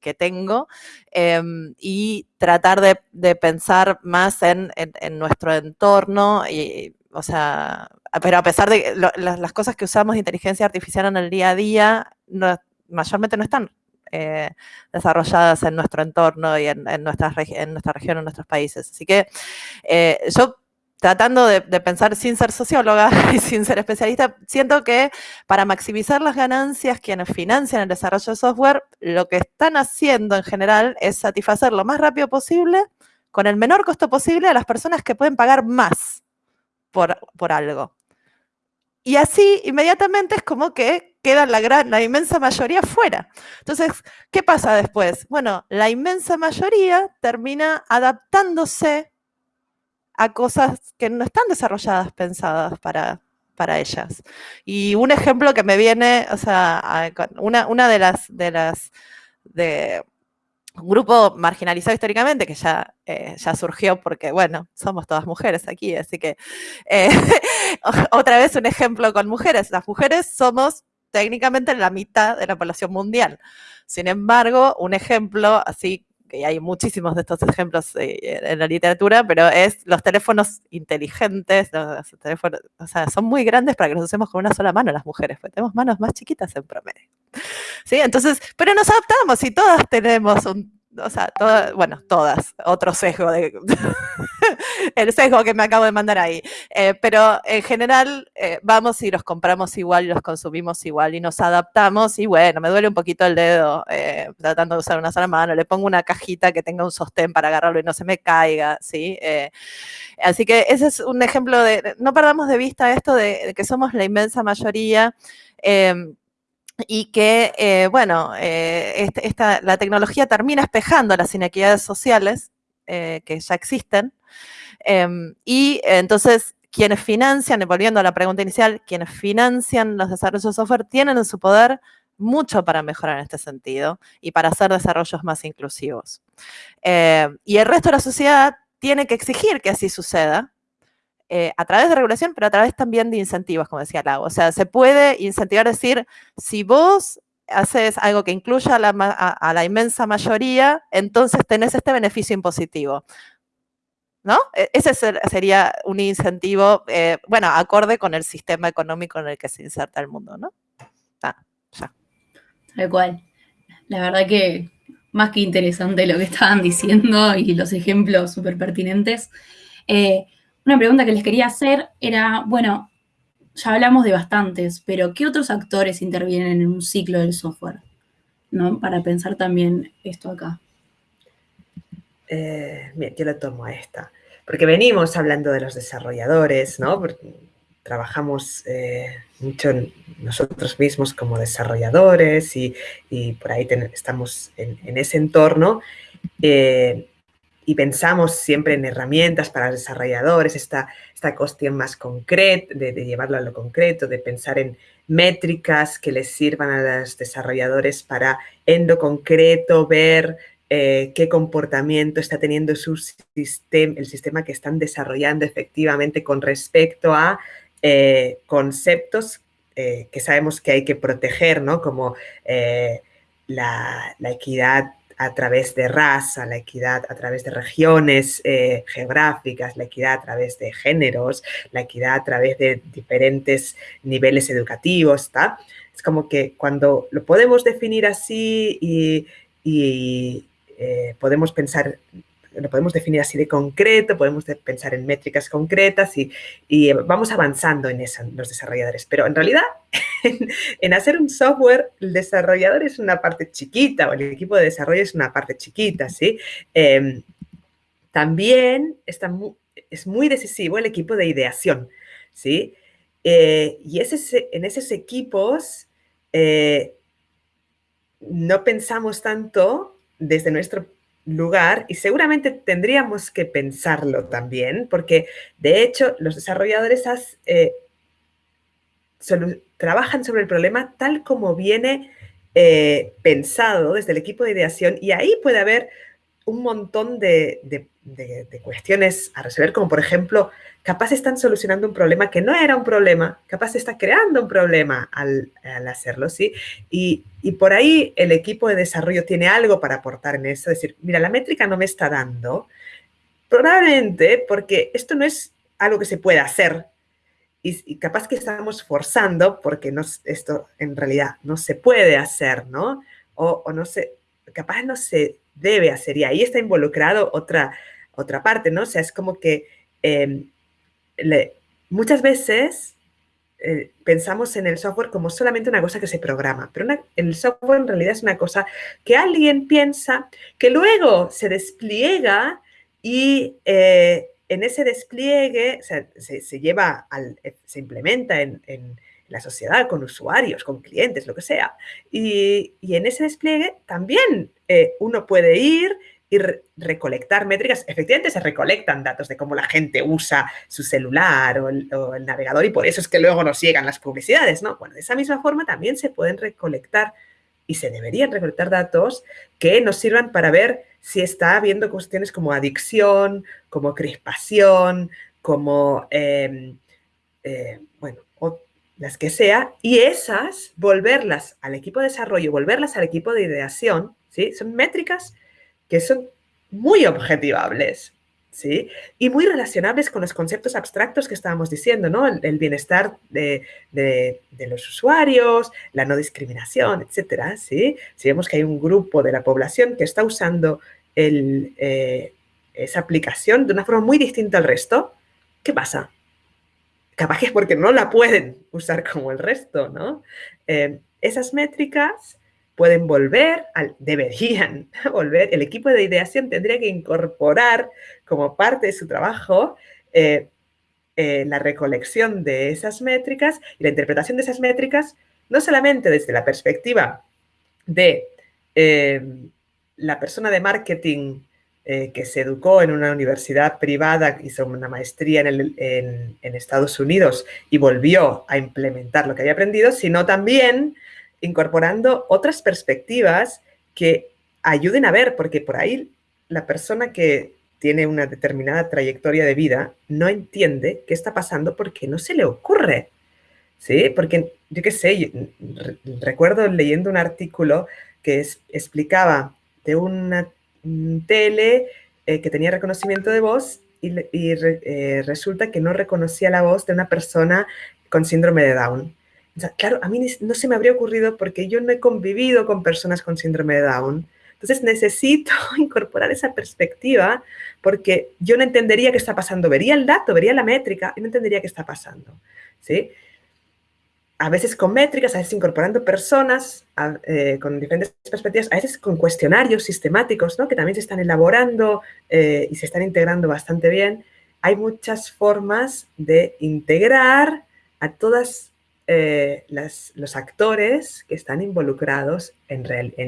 que tengo em, y tratar de, pensar más en, nuestro entorno, y, o sea, pero a pesar de las, cosas que usamos de inteligencia artificial en el día a día, mayormente no están eh, desarrolladas en nuestro entorno y en, nuestra, en nuestra región, en nuestros países. Así que eh, yo tratando de, pensar sin ser socióloga y sin ser especialista, siento que para maximizar las ganancias quienes financian el desarrollo de software, lo que están haciendo en general es satisfacer lo más rápido posible, con el menor costo posible, a las personas que pueden pagar más por, por algo. Y así, inmediatamente, es como que queda la, gran, la inmensa mayoría fuera. Entonces, ¿qué pasa después? Bueno, la inmensa mayoría termina adaptándose a cosas que no están desarrolladas, pensadas para, para ellas. Y un ejemplo que me viene, o sea, una, una de las, de las, de un grupo marginalizado históricamente, que ya, eh, ya surgió porque, bueno, somos todas mujeres aquí, así que eh, otra vez un ejemplo con mujeres. Las mujeres somos técnicamente la mitad de la población mundial. Sin embargo, un ejemplo así que hay muchísimos de estos ejemplos eh, en la literatura, pero es los teléfonos inteligentes, los teléfonos, o sea, son muy grandes para que los usemos con una sola mano las mujeres, porque tenemos manos más chiquitas en promedio. ¿Sí? Entonces, pero nos adaptamos y todas tenemos un o sea, bueno, todas, otro sesgo, de, el sesgo que me acabo de mandar ahí. Eh, pero en general eh, vamos y los compramos igual y los consumimos igual y nos adaptamos y bueno, me duele un poquito el dedo eh, tratando de usar una sola mano, le pongo una cajita que tenga un sostén para agarrarlo y no se me caiga, ¿sí? así que ese es un ejemplo de, no perdamos de vista esto de, que somos la inmensa mayoría y que, eh, bueno, eh, este, esta, la tecnología termina espejando las inequidades sociales eh, que ya existen. Em, y entonces, quienes financian, volviendo a la pregunta inicial, quienes financian los desarrollos de software tienen en su poder mucho para mejorar en este sentido y para hacer desarrollos más inclusivos. y el resto de la sociedad tiene que exigir que así suceda, eh, a través de regulación, pero a través también de incentivos, como decía Lau. O sea, se puede incentivar, decir, si vos haces algo que incluya a la, inmensa mayoría, entonces tenés este beneficio impositivo. ¿No? E, ese sería un incentivo, eh, bueno, acorde con el sistema económico en el que se inserta el mundo, ¿no? Ah, ya. Tal cual. La verdad que más que interesante lo que estaban diciendo y los ejemplos súper pertinentes. Eh, una pregunta que les quería hacer era, bueno, ya hablamos de bastantes, pero ¿qué otros actores intervienen en un ciclo del software? ¿No? Para pensar también esto acá. Eh, bien, yo lo tomo a esta. Porque venimos hablando de los desarrolladores, ¿no? trabajamos eh, mucho nosotros mismos como desarrolladores y, por ahí estamos en, ese entorno. Eh, y pensamos siempre en herramientas para desarrolladores, esta, esta cuestión más concreta, de, llevarlo a lo concreto, de pensar en métricas que les sirvan a los desarrolladores para en lo concreto ver eh, qué comportamiento está teniendo su sistema, el sistema que están desarrollando efectivamente con respecto a eh, conceptos eh, que sabemos que hay que proteger, ¿no? Como la, equidad a través de raza, la equidad a través de regiones eh, geográficas, la equidad a través de géneros, la equidad a través de diferentes niveles educativos, ¿está? Es como que cuando lo podemos definir así y, podemos pensar lo podemos definir así de concreto, podemos pensar en métricas concretas y, vamos avanzando en eso, los desarrolladores. Pero en realidad, en, hacer un software, el desarrollador es una parte chiquita o el equipo de desarrollo es una parte chiquita, ¿sí? Em, también está es muy decisivo el equipo de ideación, ¿sí? Eh, y en esos equipos eh, no pensamos tanto desde nuestro lugar y seguramente tendríamos que pensarlo también, porque de hecho los desarrolladores eh, trabajan sobre el problema tal como viene eh, pensado desde el equipo de ideación y ahí puede haber un montón de, cuestiones a resolver, como por ejemplo, capaz están solucionando un problema que no era un problema, capaz está creando un problema al, hacerlo, ¿sí? Y, por ahí el equipo de desarrollo tiene algo para aportar en eso, decir, mira, la métrica no me está dando, probablemente porque esto no es algo que se pueda hacer, y, capaz que estamos forzando porque no, esto en realidad no se puede hacer, ¿no? O, o no se, capaz no se debe hacer. Y ahí está involucrado otra, otra parte, ¿no? O sea, es como que em, muchas veces eh, pensamos en el software como solamente una cosa que se programa, pero el software en realidad es una cosa que alguien piensa, que luego se despliega y eh, en ese despliegue se, lleva, al, se implementa en la sociedad, con usuarios, con clientes, lo que sea. Y, en ese despliegue también eh, uno puede ir y recolectar métricas. Efectivamente se recolectan datos de cómo la gente usa su celular o el, navegador y por eso es que luego nos llegan las publicidades, ¿no? Bueno, de esa misma forma también se pueden recolectar y se deberían recolectar datos que nos sirvan para ver si está habiendo cuestiones como adicción, como crispación, como, em, eh, bueno, las que sea, y esas volverlas al equipo de desarrollo, volverlas al equipo de ideación, ¿sí? Son métricas que son muy objetivables, ¿sí? Y muy relacionables con los conceptos abstractos que estábamos diciendo, ¿no? El, bienestar de, los usuarios, la no discriminación, etcétera, ¿sí? Si vemos que hay un grupo de la población que está usando eh, esa aplicación de una forma muy distinta al resto, ¿qué pasa? capaz que es porque no la pueden usar como el resto, ¿no? Eh, esas métricas pueden volver, al, deberían volver, el equipo de ideación tendría que incorporar como parte de su trabajo eh, eh, la recolección de esas métricas y la interpretación de esas métricas, no solamente desde la perspectiva de la persona de marketing eh, que se educó en una universidad privada, hizo una maestría en, Estados Unidos y volvió a implementar lo que había aprendido, sino también incorporando otras perspectivas que ayuden a ver, porque por ahí la persona que tiene una determinada trayectoria de vida no entiende qué está pasando porque no se le ocurre. ¿Sí? Porque, yo qué sé, recuerdo leyendo un artículo que explicaba de una tele eh, que tenía reconocimiento de voz y, eh, resulta que no reconocía la voz de una persona con síndrome de Down. Claro, a mí no se me habría ocurrido porque yo no he convivido con personas con síndrome de Down. Entonces necesito incorporar esa perspectiva porque yo no entendería qué está pasando. Vería el dato, vería la métrica y no entendería qué está pasando. ¿sí? a veces con métricas, a veces incorporando personas eh, con diferentes perspectivas, a veces con cuestionarios sistemáticos, ¿no? que también se están elaborando eh, y se están integrando bastante bien. Hay muchas formas de integrar a todos eh, los actores que están involucrados en,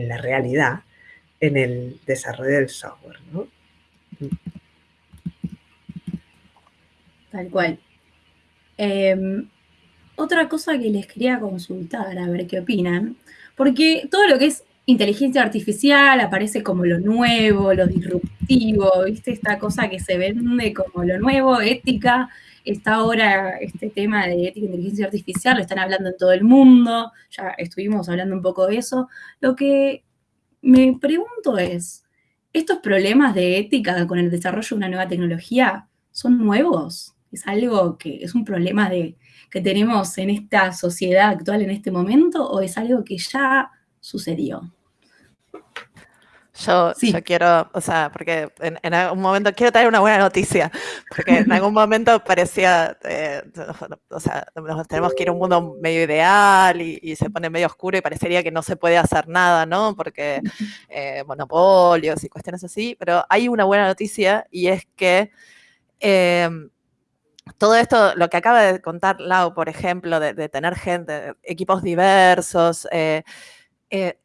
la realidad, en el desarrollo del software. ¿no? Tal cual. Em, otra cosa que les quería consultar, a ver qué opinan, porque todo lo que es inteligencia artificial aparece como lo nuevo, lo disruptivo, ¿viste? Esta cosa que se vende como lo nuevo, ética, está ahora este tema de ética e inteligencia artificial, lo están hablando en todo el mundo, ya estuvimos hablando un poco de eso. Lo que me pregunto es, ¿estos problemas de ética con el desarrollo de una nueva tecnología son nuevos? ¿Es algo que es un problema que tenemos en esta sociedad actual en este momento o es algo que ya sucedió? Yo, yo quiero, o sea, porque en, algún momento quiero traer una buena noticia, porque en algún momento parecía, eh, o sea, nos tenemos que ir a un mundo medio ideal y, se pone medio oscuro y parecería que no se puede hacer nada, ¿no? Porque eh, monopolios y cuestiones así, pero hay una buena noticia y es que em, todo esto, lo que acaba de contar Lau, por ejemplo, de, tener gente, equipos diversos, eh,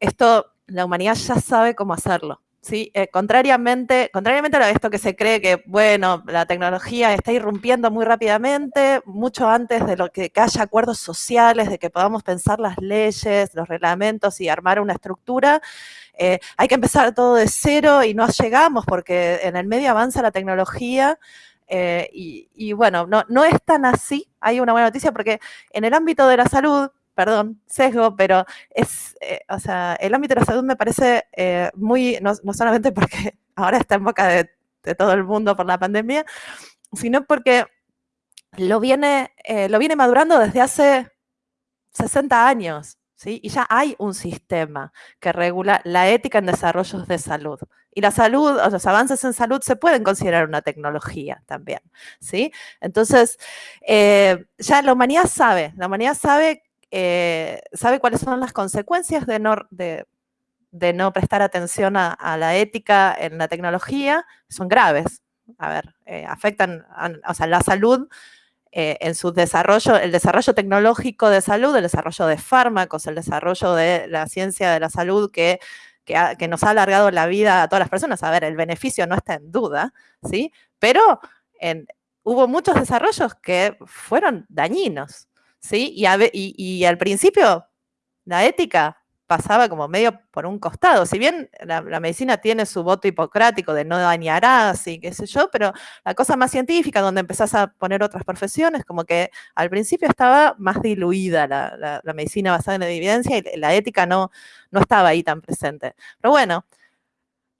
esto la humanidad ya sabe cómo hacerlo. ¿sí? Eh, contrariamente, contrariamente a esto que se cree que, bueno, la tecnología está irrumpiendo muy rápidamente, mucho antes de lo que, haya acuerdos sociales, de que podamos pensar las leyes, los reglamentos y armar una estructura, eh, hay que empezar todo de cero y no llegamos porque en el medio avanza la tecnología. Eh, y, y, bueno, no, no es tan así. Hay una buena noticia porque en el ámbito de la salud, perdón, sesgo, pero es, eh, o sea, el ámbito de la salud me parece eh, muy, no, solamente porque ahora está en boca de, todo el mundo por la pandemia, sino porque lo viene, eh, lo viene madurando desde hace 60 años, ¿sí? Y ya hay un sistema que regula la ética en desarrollos de salud. Y la salud, o los avances en salud se pueden considerar una tecnología también, ¿sí? Entonces, ya la humanidad sabe, la humanidad sabe eh, sabe cuáles son las consecuencias de no, prestar atención a, la ética en la tecnología, son graves. A ver, eh, afectan, o sea, la salud eh, en su desarrollo, el desarrollo tecnológico de salud, el desarrollo de fármacos, el desarrollo de la ciencia de la salud que, que, nos ha alargado la vida a todas las personas. A ver, el beneficio no está en duda, ¿sí? Pero hubo muchos desarrollos que fueron dañinos. ¿Sí? Y, al principio la ética pasaba como medio por un costado. Si bien la, medicina tiene su voto hipocrático de no dañarás y qué sé yo, pero la cosa más científica, donde empezás a poner otras profesiones, como que al principio estaba más diluida la, medicina basada en la evidencia y la ética no, no estaba ahí tan presente. Pero bueno,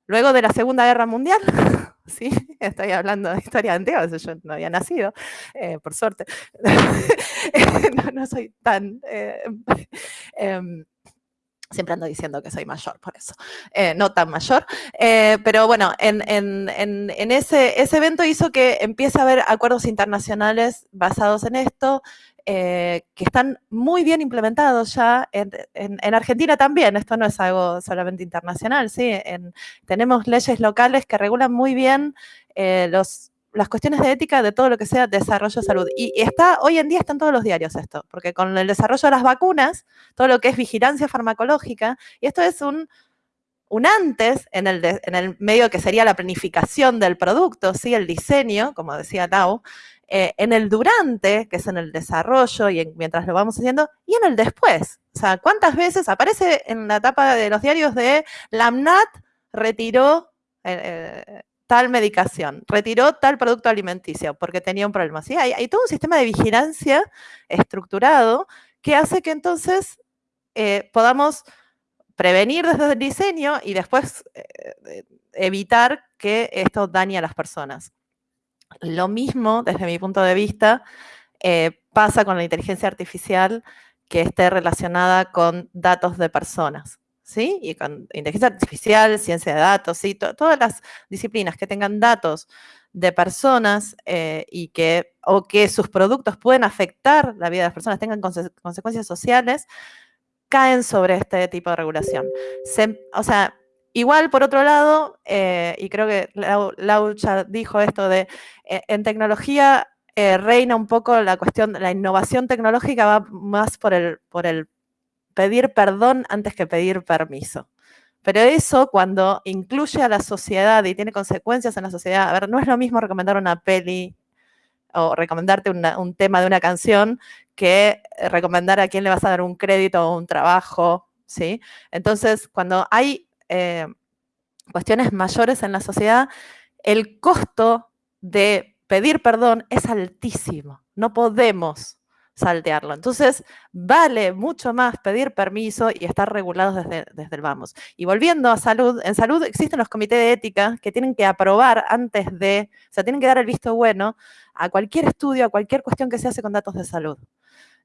luego de la Segunda Guerra Mundial, ¿sí? Estoy hablando de historia antigua, yo no había nacido, eh, por suerte. no, soy tan... Eh, em, siempre ando diciendo que soy mayor, por eso, eh, no tan mayor. pero bueno, en, ese, ese, evento hizo que empiece a haber acuerdos internacionales basados en esto, que están muy bien implementados ya en, Argentina también, esto no es algo solamente internacional, ¿sí? tenemos leyes locales que regulan muy bien los las cuestiones de ética de todo lo que sea desarrollo de salud. Y está, hoy en día están todos los diarios esto, porque con el desarrollo de las vacunas, todo lo que es vigilancia farmacológica, y esto es un, un antes en el, en el medio que sería la planificación del producto, ¿sí? el diseño, como decía Tao, eh, en el durante, que es en el desarrollo y mientras lo vamos haciendo, y en el después. O sea, ¿cuántas veces aparece en la etapa de los diarios de Lamnat retiró eh, eh, tal medicación, retiró tal producto alimenticio porque tenía un problema. ¿sí? Hay, todo un sistema de vigilancia estructurado que hace que entonces eh, podamos prevenir desde el diseño y después eh, evitar que esto dañe a las personas. Lo mismo, desde mi punto de vista, eh, pasa con la inteligencia artificial que esté relacionada con datos de personas. ¿Sí? Y con inteligencia artificial, ciencia de datos, ¿sí? todas las disciplinas que tengan datos de personas eh, y que, o que sus productos pueden afectar la vida de las personas, tengan consecuencias sociales, caen sobre este tipo de regulación. o sea, igual por otro lado, eh, y creo que Lau, ya dijo esto de, eh, en tecnología reina un poco la cuestión, la innovación tecnológica va más por el, por el pedir perdón antes que pedir permiso. Pero eso cuando incluye a la sociedad y tiene consecuencias en la sociedad, a ver, no es lo mismo recomendar una peli o recomendarte un tema de una canción que recomendar a quién le vas a dar un crédito o un trabajo, ¿sí? Entonces, cuando hay eh, cuestiones mayores en la sociedad, el costo de pedir perdón es altísimo. No podemos saltearlo. Entonces, vale mucho más pedir permiso y estar regulados desde, desde, el vamos. Y volviendo a salud, en salud existen los comités de ética que tienen que aprobar antes de, o sea, tienen que dar el visto bueno a cualquier estudio, a cualquier cuestión que se hace con datos de salud.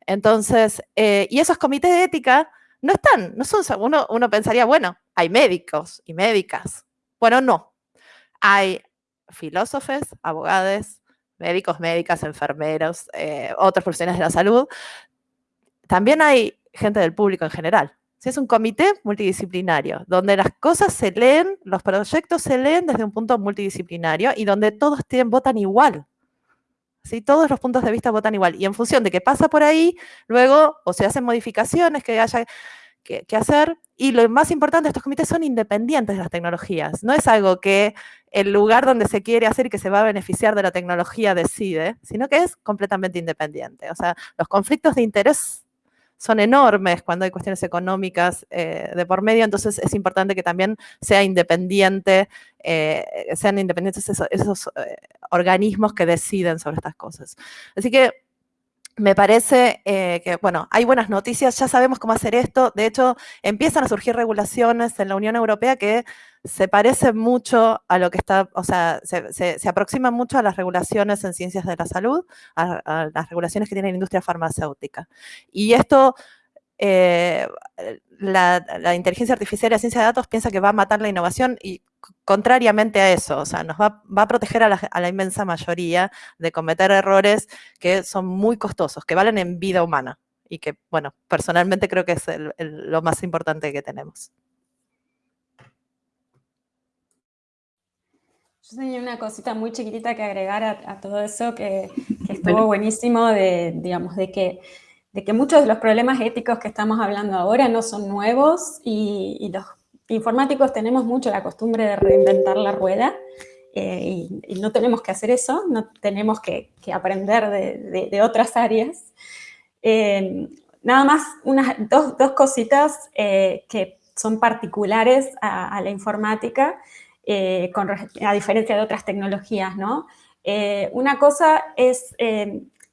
Entonces, eh, y esos comités de ética no están, no son, uno, uno pensaría, bueno, hay médicos y médicas. Bueno, no. Hay filósofos, abogados, médicos, médicas, enfermeros, eh, otras profesionales de la salud. También hay gente del público en general. Es un comité multidisciplinario, donde las cosas se leen, los proyectos se leen desde un punto multidisciplinario y donde todos tienen, votan igual. ¿Sí? Todos los puntos de vista votan igual. Y en función de qué pasa por ahí, luego o se hacen modificaciones que haya que, que hacer. Y lo más importante, estos comités son independientes de las tecnologías. No es algo que el lugar donde se quiere hacer y que se va a beneficiar de la tecnología decide, sino que es completamente independiente. O sea, los conflictos de interés son enormes cuando hay cuestiones económicas eh, de por medio, entonces es importante que también sea independiente, eh, sean independientes esos, esos eh, organismos que deciden sobre estas cosas. Así que me parece eh, que, bueno, hay buenas noticias, ya sabemos cómo hacer esto. De hecho, empiezan a surgir regulaciones en la Unión Europea que se parecen mucho a lo que está, o sea, se, se, aproximan mucho a las regulaciones en ciencias de la salud, a, a las regulaciones que tiene la industria farmacéutica. Y esto eh, la, la, inteligencia artificial y la ciencia de datos piensa que va a matar la innovación y contrariamente a eso, o sea, nos va, va a proteger a la, a la, inmensa mayoría de cometer errores que son muy costosos, que valen en vida humana y que, bueno, personalmente creo que es el, el, lo más importante que tenemos. Yo tenía una cosita muy chiquitita que agregar a, a todo eso que, que estuvo bueno. buenísimo de, digamos, de que de que muchos de los problemas éticos que estamos hablando ahora no son nuevos y, los informáticos tenemos mucho la costumbre de reinventar la rueda eh, y, no tenemos que hacer eso, no tenemos que, aprender de, otras áreas. Eh, nada más unas dos, dos cositas eh, que son particulares a, la informática, a diferencia de otras tecnologías, ¿no? Una cosa es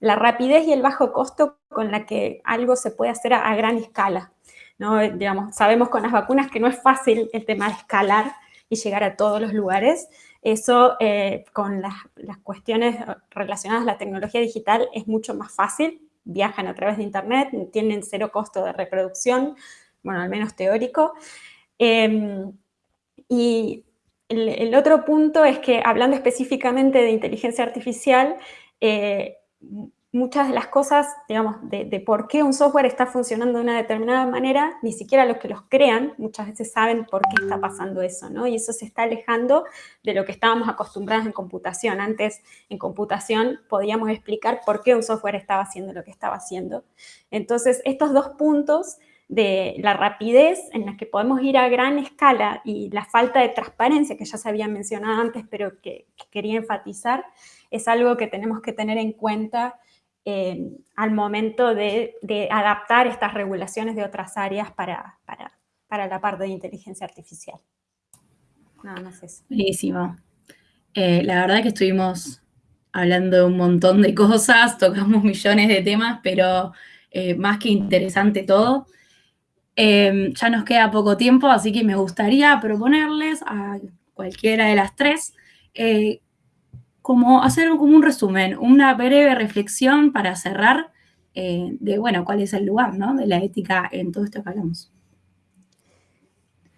la rapidez y el bajo costo con la que algo se puede hacer a, gran escala. ¿no? Digamos, sabemos con las vacunas que no es fácil el tema de escalar y llegar a todos los lugares. Eso eh, con las, cuestiones relacionadas a la tecnología digital es mucho más fácil. Viajan a través de Internet, tienen cero costo de reproducción, bueno, al menos teórico. Eh, y el, el, otro punto es que, hablando específicamente de inteligencia artificial, eh, muchas de las cosas, digamos, de, por qué un software está funcionando de una determinada manera, ni siquiera los que los crean muchas veces saben por qué está pasando eso, ¿no? Y eso se está alejando de lo que estábamos acostumbrados en computación. Antes, en computación, podíamos explicar por qué un software estaba haciendo lo que estaba haciendo. Entonces, estos dos puntos de la rapidez en la que podemos ir a gran escala y la falta de transparencia que ya se había mencionado antes, pero que quería enfatizar, es algo que tenemos que tener en cuenta eh, al momento de, adaptar estas regulaciones de otras áreas para, para, para, la parte de inteligencia artificial. Nada más eso. Buenísimo. Eh, la verdad que estuvimos hablando de un montón de cosas, tocamos millones de temas, pero eh, más que interesante todo. Eh, ya nos queda poco tiempo, así que me gustaría proponerles a cualquiera de las tres como hacer como un resumen, una breve reflexión para cerrar eh, de, bueno, cuál es el lugar, ¿no? De la ética en todo esto que hablamos.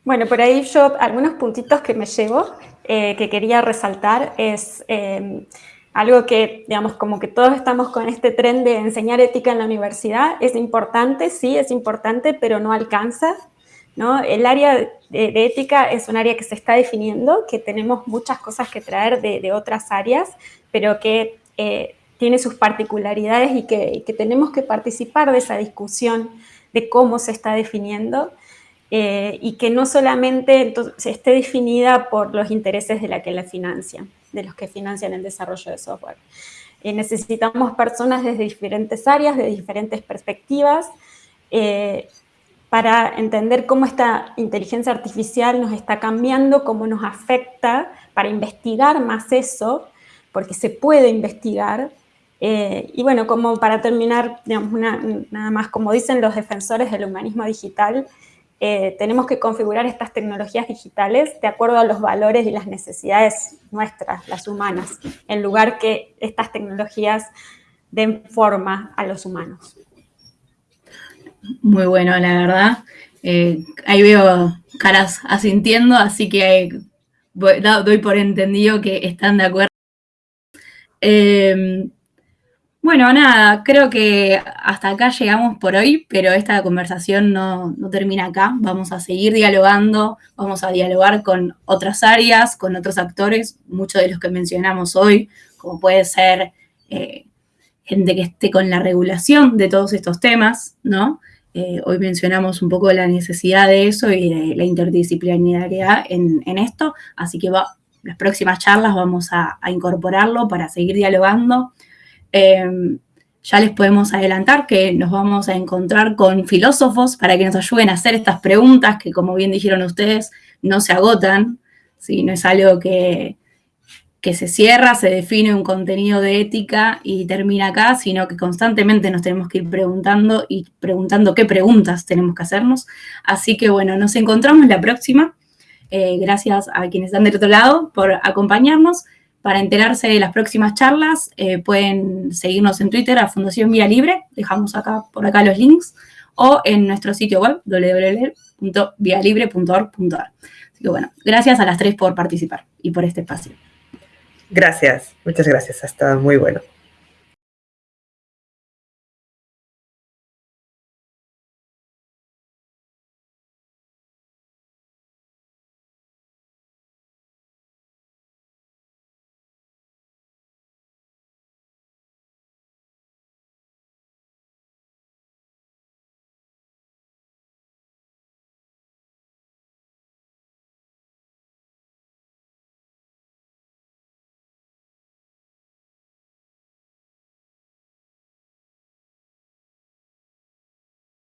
Bueno, por ahí yo algunos puntitos que me llevo, eh, que quería resaltar, es eh, algo que, digamos, como que todos estamos con este tren de enseñar ética en la universidad, es importante, sí, es importante, pero no alcanza. ¿No? El área de, de, ética es un área que se está definiendo, que tenemos muchas cosas que traer de, otras áreas, pero que eh, tiene sus particularidades y que, tenemos que participar de esa discusión de cómo se está definiendo eh, y que no solamente esté definida por los intereses de la que la financian, de los que financian el desarrollo de software. Eh, necesitamos personas desde diferentes áreas, de diferentes perspectivas, eh, para entender cómo esta inteligencia artificial nos está cambiando, cómo nos afecta, para investigar más eso, porque se puede investigar. Eh, y bueno, como para terminar, digamos, nada más, como dicen los defensores del humanismo digital, eh, tenemos que configurar estas tecnologías digitales de acuerdo a los valores y las necesidades nuestras, las humanas, en lugar que estas tecnologías den forma a los humanos. Muy bueno, la verdad. Eh, ahí veo caras asintiendo, así que doy por entendido que están de acuerdo. Eh, bueno, nada, creo que hasta acá llegamos por hoy, pero esta conversación no, termina acá. Vamos a seguir dialogando, vamos a dialogar con otras áreas, con otros actores, muchos de los que mencionamos hoy, como puede ser eh, gente que esté con la regulación de todos estos temas, ¿no? Eh, hoy mencionamos un poco la necesidad de eso y la interdisciplinariedad en, esto, así que las próximas charlas vamos a, incorporarlo para seguir dialogando. Em, ya les podemos adelantar que nos vamos a encontrar con filósofos para que nos ayuden a hacer estas preguntas que, como bien dijeron ustedes, no se agotan, ¿sí? no es algo que, que se cierra, se define un contenido de ética y termina acá, sino que constantemente nos tenemos que ir preguntando y preguntando qué preguntas tenemos que hacernos. Así que bueno, nos encontramos la próxima. Eh, gracias a quienes están del otro lado por acompañarnos. Para enterarse de las próximas charlas, eh, pueden seguirnos en Twitter a Fundación Vía Libre, dejamos acá por acá los links, o en nuestro sitio web www.vialibre.org.ar. Así que bueno, gracias a las tres por participar y por este espacio. Gracias, muchas gracias, ha estado muy bueno.